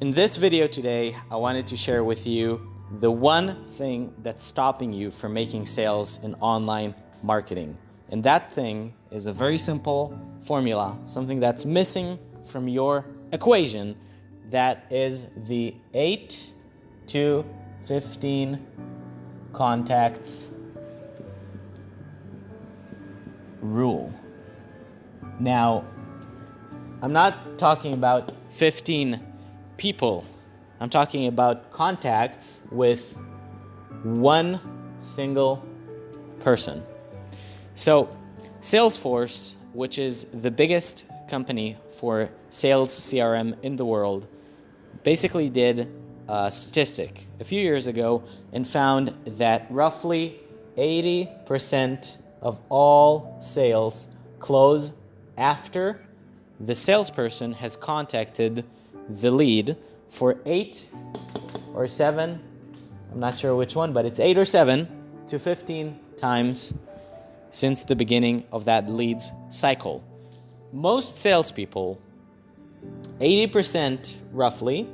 In this video today, I wanted to share with you the one thing that's stopping you from making sales in online marketing. And that thing is a very simple formula, something that's missing from your equation. That is the 8 to 15 contacts rule. Now, I'm not talking about 15 people. I'm talking about contacts with one single person. So, Salesforce, which is the biggest company for sales CRM in the world, basically did a statistic a few years ago and found that roughly 80% of all sales close after the salesperson has contacted the lead for eight or seven, I'm not sure which one, but it's eight or seven to 15 times since the beginning of that leads cycle. Most salespeople, 80% roughly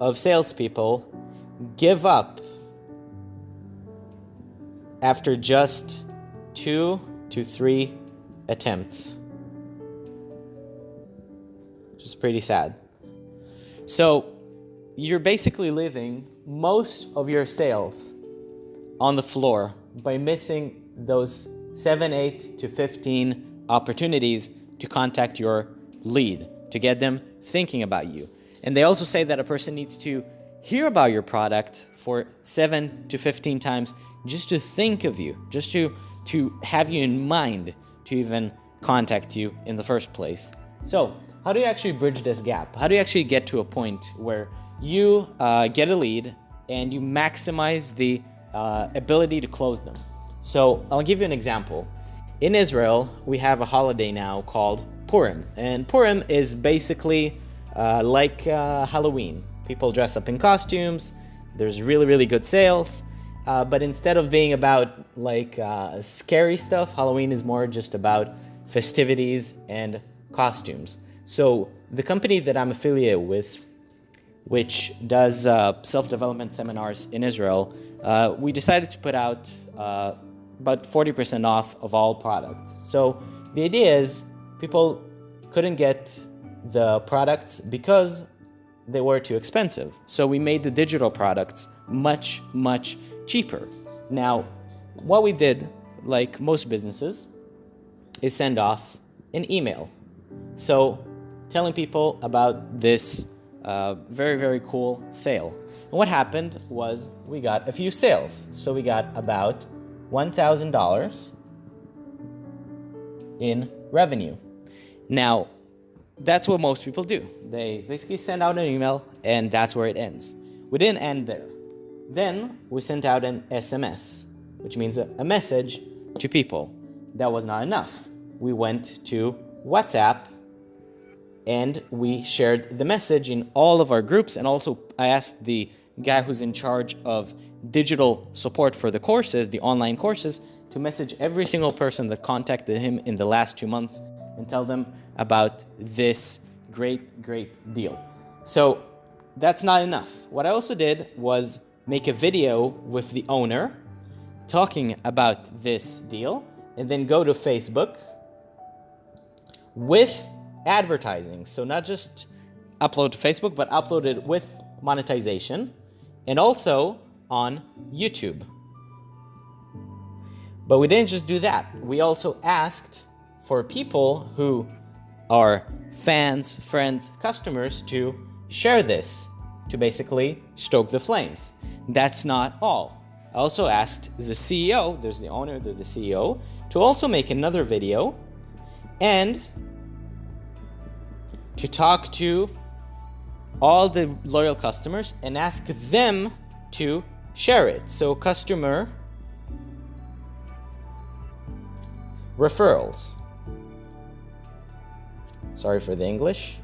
of salespeople give up after just two to three attempts which is pretty sad. So you're basically living most of your sales on the floor by missing those 7, 8 to 15 opportunities to contact your lead, to get them thinking about you. And they also say that a person needs to hear about your product for 7 to 15 times just to think of you, just to, to have you in mind to even contact you in the first place. So how do you actually bridge this gap? How do you actually get to a point where you uh, get a lead and you maximize the uh, ability to close them? So I'll give you an example. In Israel, we have a holiday now called Purim. And Purim is basically uh, like uh, Halloween. People dress up in costumes, there's really, really good sales. Uh, but instead of being about like uh, scary stuff, Halloween is more just about festivities and costumes. So the company that I'm affiliated with, which does uh, self-development seminars in Israel, uh, we decided to put out uh, about 40% off of all products. So the idea is people couldn't get the products because they were too expensive. So we made the digital products much, much cheaper. Now, what we did, like most businesses, is send off an email. So telling people about this uh, very, very cool sale. And what happened was we got a few sales. So we got about $1,000 in revenue. Now, that's what most people do. They basically send out an email and that's where it ends. We didn't end there. Then we sent out an SMS, which means a, a message to people. That was not enough. We went to WhatsApp and we shared the message in all of our groups and also I asked the guy who's in charge of digital support for the courses, the online courses, to message every single person that contacted him in the last two months and tell them about this great, great deal. So that's not enough. What I also did was make a video with the owner talking about this deal and then go to Facebook with advertising. So not just upload to Facebook, but upload it with monetization and also on YouTube. But we didn't just do that. We also asked for people who are fans, friends, customers to share this to basically stoke the flames. That's not all. I also asked the CEO, there's the owner, there's the CEO, to also make another video and to talk to all the loyal customers and ask them to share it. So customer referrals. Sorry for the English.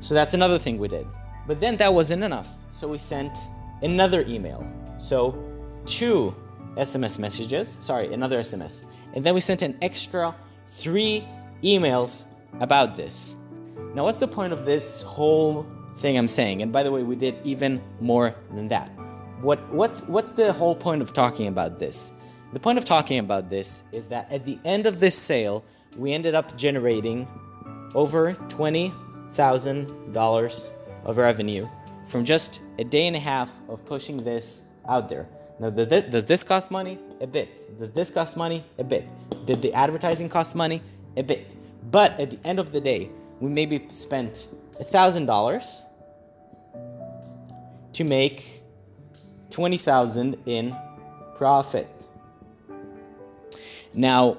So that's another thing we did. But then that wasn't enough. So we sent another email. So two SMS messages, sorry, another SMS. And then we sent an extra three emails about this. Now, what's the point of this whole thing I'm saying? And by the way, we did even more than that. What, what's, what's the whole point of talking about this? The point of talking about this is that at the end of this sale, we ended up generating over $20,000 of revenue from just a day and a half of pushing this out there. Now, does this cost money? A bit. Does this cost money? A bit. Did the advertising cost money? A bit. But at the end of the day, we maybe spent $1,000 to make 20,000 in profit. Now,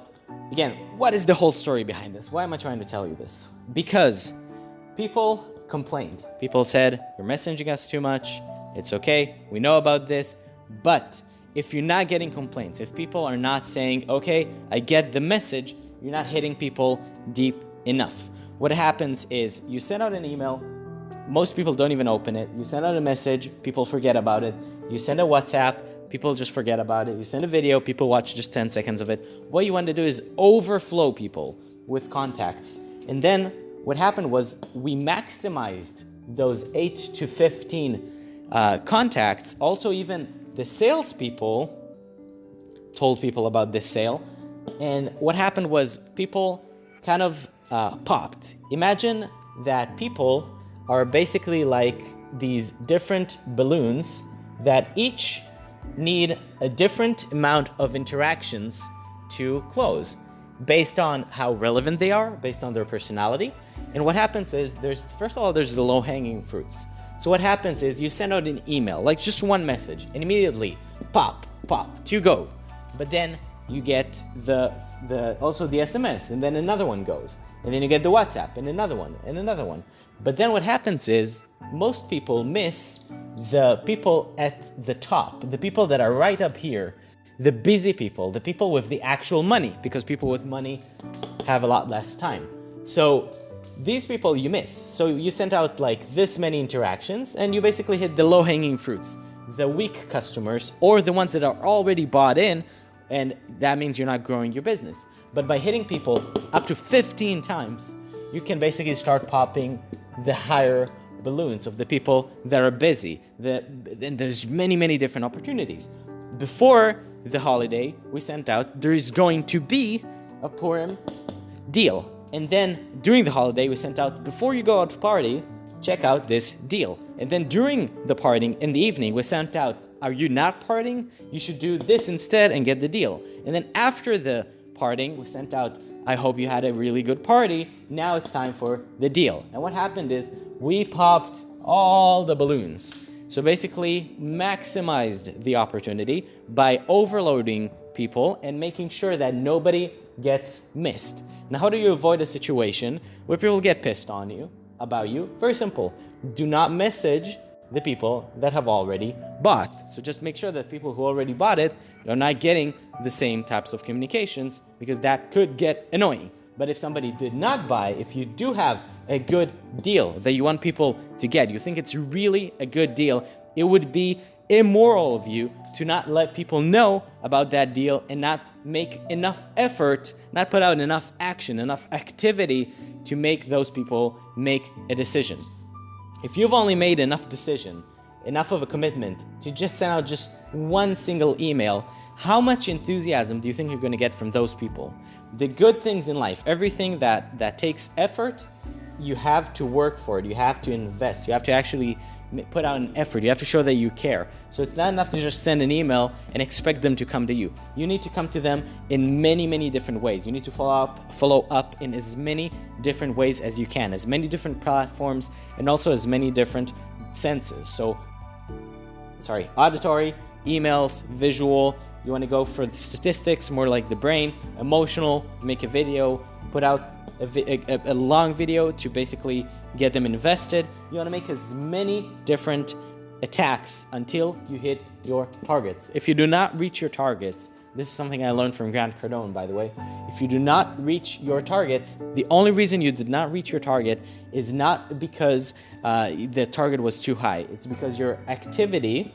again, what is the whole story behind this? Why am I trying to tell you this? Because people complained. People said, you're messaging us too much. It's okay. We know about this. But if you're not getting complaints, if people are not saying, okay, I get the message, you're not hitting people deep enough. What happens is you send out an email, most people don't even open it. You send out a message, people forget about it. You send a WhatsApp, people just forget about it. You send a video, people watch just 10 seconds of it. What you want to do is overflow people with contacts. And then what happened was we maximized those 8 to 15 uh, contacts. Also, even the salespeople told people about this sale. And what happened was people kind of uh, popped. Imagine that people are basically like these different balloons that each need a different amount of interactions to close based on how relevant they are, based on their personality. And what happens is there's, first of all, there's the low hanging fruits. So what happens is you send out an email, like just one message, and immediately pop, pop, to go. But then you get the, the also the SMS, and then another one goes. And then you get the WhatsApp, and another one, and another one. But then what happens is most people miss the people at the top, the people that are right up here, the busy people, the people with the actual money, because people with money have a lot less time. So these people you miss. So you sent out like this many interactions and you basically hit the low hanging fruits, the weak customers or the ones that are already bought in and that means you're not growing your business. But by hitting people up to 15 times, you can basically start popping the higher balloons of the people that are busy. The, and there's many, many different opportunities. Before the holiday, we sent out, there is going to be a Purim deal. And then during the holiday, we sent out, before you go out to party, check out this deal. And then during the partying in the evening, we sent out, are you not partying? You should do this instead and get the deal. And then after the partying, we sent out, I hope you had a really good party. Now it's time for the deal. And what happened is we popped all the balloons. So basically maximized the opportunity by overloading people and making sure that nobody gets missed. Now, how do you avoid a situation where people get pissed on you, about you? Very simple. Do not message the people that have already bought. So just make sure that people who already bought it are not getting the same types of communications because that could get annoying. But if somebody did not buy, if you do have a good deal that you want people to get, you think it's really a good deal, it would be immoral of you to not let people know about that deal and not make enough effort, not put out enough action, enough activity to make those people make a decision. If you've only made enough decision, enough of a commitment to just send out just one single email, how much enthusiasm do you think you're going to get from those people? The good things in life, everything that, that takes effort, you have to work for it. You have to invest. You have to actually put out an effort. You have to show that you care. So it's not enough to just send an email and expect them to come to you. You need to come to them in many, many different ways. You need to follow up, follow up in as many different ways as you can, as many different platforms, and also as many different senses. So, sorry, auditory, emails, visual. You want to go for the statistics, more like the brain, emotional, make a video, put out a, a, a long video to basically get them invested. You want to make as many different attacks until you hit your targets. If you do not reach your targets, this is something I learned from Grant Cardone, by the way. If you do not reach your targets, the only reason you did not reach your target is not because uh, the target was too high. It's because your activity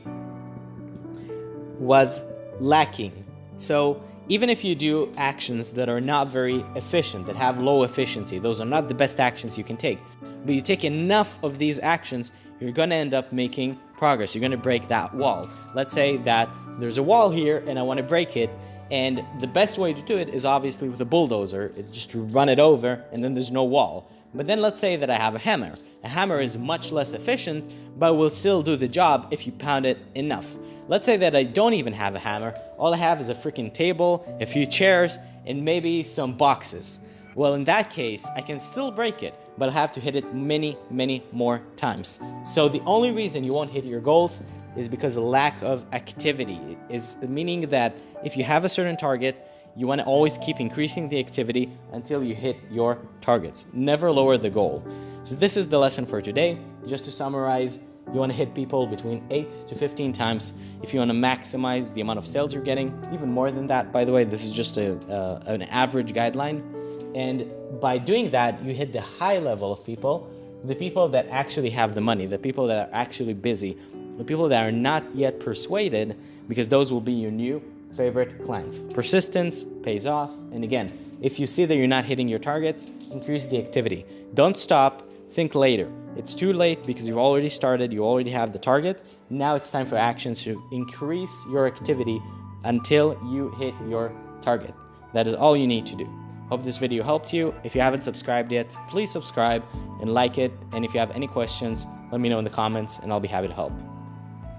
was lacking. So even if you do actions that are not very efficient, that have low efficiency, those are not the best actions you can take. But you take enough of these actions, you're going to end up making progress. You're going to break that wall. Let's say that there's a wall here and I want to break it. And the best way to do it is obviously with a bulldozer, it's just run it over and then there's no wall. But then let's say that I have a hammer. A hammer is much less efficient, but will still do the job if you pound it enough. Let's say that I don't even have a hammer. All I have is a freaking table, a few chairs, and maybe some boxes. Well, in that case, I can still break it, but I'll have to hit it many, many more times. So the only reason you won't hit your goals is because of lack of activity. Is meaning that if you have a certain target, you want to always keep increasing the activity until you hit your targets. Never lower the goal. So this is the lesson for today. Just to summarize, you want to hit people between 8 to 15 times if you want to maximize the amount of sales you're getting. Even more than that, by the way, this is just a, uh, an average guideline. And by doing that, you hit the high level of people, the people that actually have the money, the people that are actually busy, the people that are not yet persuaded, because those will be your new favorite clients. Persistence pays off. And again, if you see that you're not hitting your targets, increase the activity. Don't stop, think later. It's too late because you've already started, you already have the target. Now it's time for actions to increase your activity until you hit your target. That is all you need to do. Hope this video helped you. If you haven't subscribed yet, please subscribe and like it. And if you have any questions, let me know in the comments and I'll be happy to help.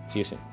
See you soon.